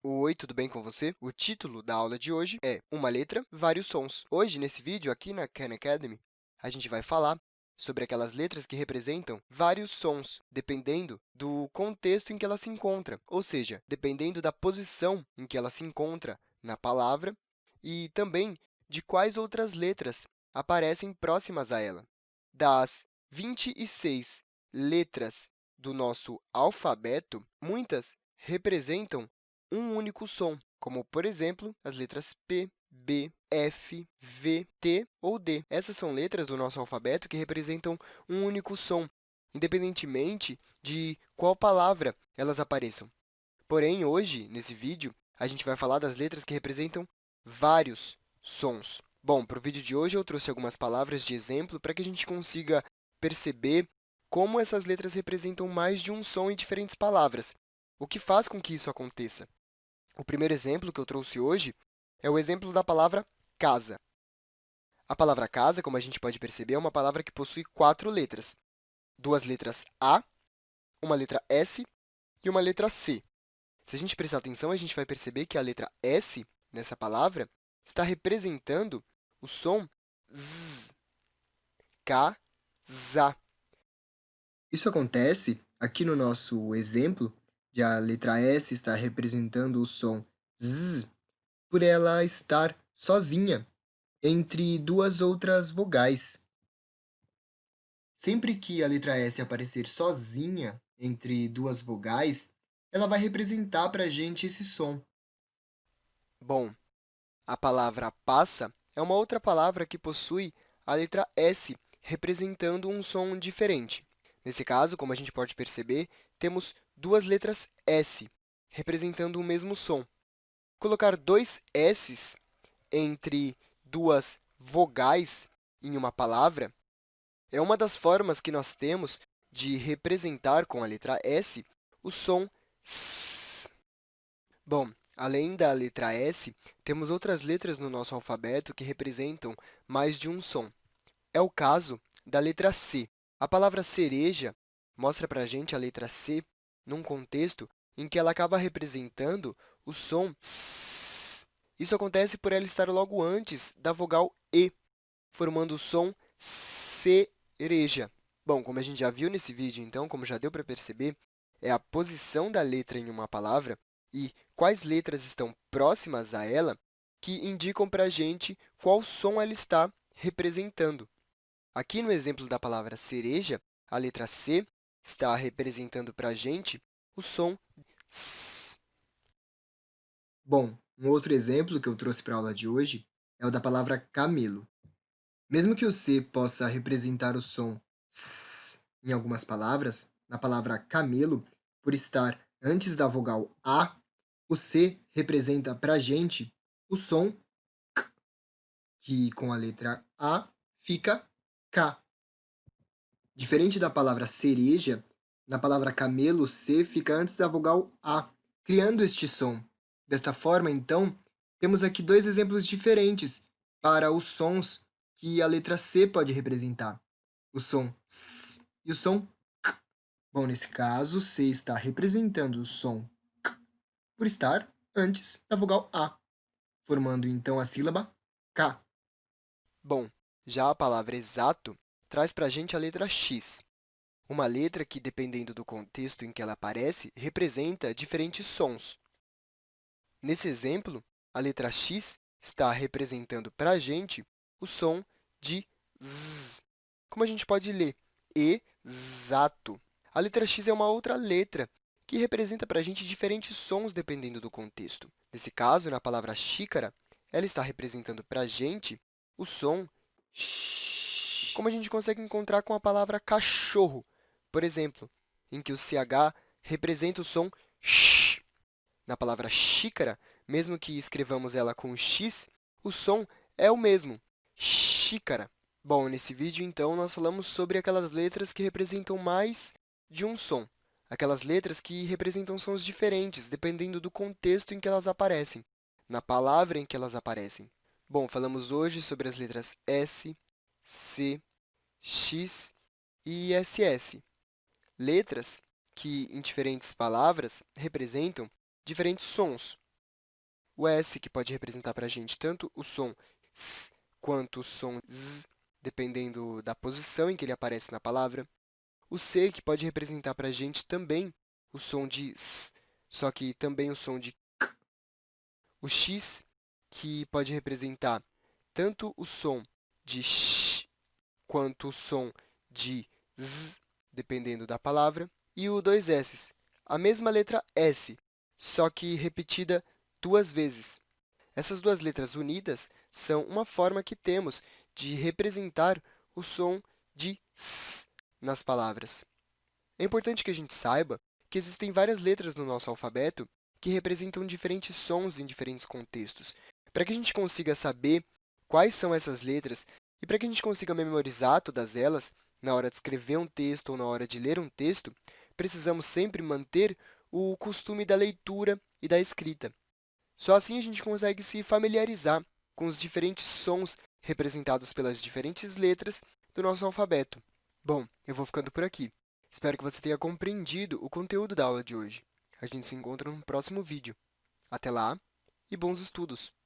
Oi, tudo bem com você? O título da aula de hoje é Uma letra, vários sons. Hoje, nesse vídeo aqui na Khan Academy, a gente vai falar sobre aquelas letras que representam vários sons, dependendo do contexto em que ela se encontra, ou seja, dependendo da posição em que ela se encontra na palavra e também de quais outras letras aparecem próximas a ela. Das 26 letras do nosso alfabeto, muitas representam um único som, como, por exemplo, as letras P, B, F, V, T ou D. Essas são letras do nosso alfabeto que representam um único som, independentemente de qual palavra elas apareçam. Porém, hoje, nesse vídeo, a gente vai falar das letras que representam vários sons. Bom, para o vídeo de hoje, eu trouxe algumas palavras de exemplo para que a gente consiga perceber como essas letras representam mais de um som em diferentes palavras, o que faz com que isso aconteça. O primeiro exemplo que eu trouxe hoje é o exemplo da palavra casa. A palavra casa, como a gente pode perceber, é uma palavra que possui quatro letras. Duas letras A, uma letra S e uma letra C. Se a gente prestar atenção, a gente vai perceber que a letra S, nessa palavra, está representando o som Z, casa. Isso acontece aqui no nosso exemplo de a letra S estar representando o som Z, por ela estar sozinha entre duas outras vogais. Sempre que a letra S aparecer sozinha entre duas vogais, ela vai representar para a gente esse som. Bom, a palavra passa é uma outra palavra que possui a letra S, representando um som diferente. Nesse caso, como a gente pode perceber, temos duas letras S, representando o mesmo som. Colocar dois S's entre duas vogais em uma palavra é uma das formas que nós temos de representar com a letra S o som S. Bom, além da letra S, temos outras letras no nosso alfabeto que representam mais de um som. É o caso da letra C. A palavra cereja mostra para a gente a letra C num contexto em que ela acaba representando o som S. Isso acontece por ela estar logo antes da vogal E, formando o som cereja. Bom, como a gente já viu nesse vídeo, então, como já deu para perceber, é a posição da letra em uma palavra e quais letras estão próximas a ela que indicam para a gente qual som ela está representando. Aqui no exemplo da palavra cereja, a letra C está representando para a gente o som S. Bom, um outro exemplo que eu trouxe para a aula de hoje é o da palavra camelo. Mesmo que o C possa representar o som S em algumas palavras, na palavra camelo, por estar antes da vogal A, o C representa para a gente o som K, que com a letra A fica K. Diferente da palavra cereja, na palavra camelo, C fica antes da vogal A, criando este som. Desta forma, então, temos aqui dois exemplos diferentes para os sons que a letra C pode representar. O som S e o som K. Bom, nesse caso, C está representando o som K por estar antes da vogal A, formando, então, a sílaba K. Bom, já a palavra exato traz para a gente a letra x, uma letra que, dependendo do contexto em que ela aparece, representa diferentes sons. Nesse exemplo, a letra x está representando para a gente o som de z. Como a gente pode ler? Exato. A letra x é uma outra letra que representa para a gente diferentes sons dependendo do contexto. Nesse caso, na palavra xícara, ela está representando para a gente o som sh, como a gente consegue encontrar com a palavra cachorro, por exemplo, em que o ch representa o som sh. Na palavra xícara, mesmo que escrevamos ela com x, o som é o mesmo, xícara. Bom, nesse vídeo, então, nós falamos sobre aquelas letras que representam mais de um som, aquelas letras que representam sons diferentes, dependendo do contexto em que elas aparecem, na palavra em que elas aparecem. Bom, falamos hoje sobre as letras S, C, X e SS, letras que, em diferentes palavras, representam diferentes sons. o S, que pode representar para a gente tanto o som S quanto o som Z, dependendo da posição em que ele aparece na palavra. O C, que pode representar para a gente também o som de S, só que também o som de K. O X, que pode representar tanto o som de Sh quanto o som de Z, dependendo da palavra. E o dois S, a mesma letra S, só que repetida duas vezes. Essas duas letras unidas são uma forma que temos de representar o som de S nas palavras. É importante que a gente saiba que existem várias letras no nosso alfabeto que representam diferentes sons em diferentes contextos. Para que a gente consiga saber quais são essas letras e para que a gente consiga memorizar todas elas na hora de escrever um texto ou na hora de ler um texto, precisamos sempre manter o costume da leitura e da escrita. Só assim a gente consegue se familiarizar com os diferentes sons representados pelas diferentes letras do nosso alfabeto. Bom, eu vou ficando por aqui. Espero que você tenha compreendido o conteúdo da aula de hoje. A gente se encontra no próximo vídeo. Até lá e bons estudos!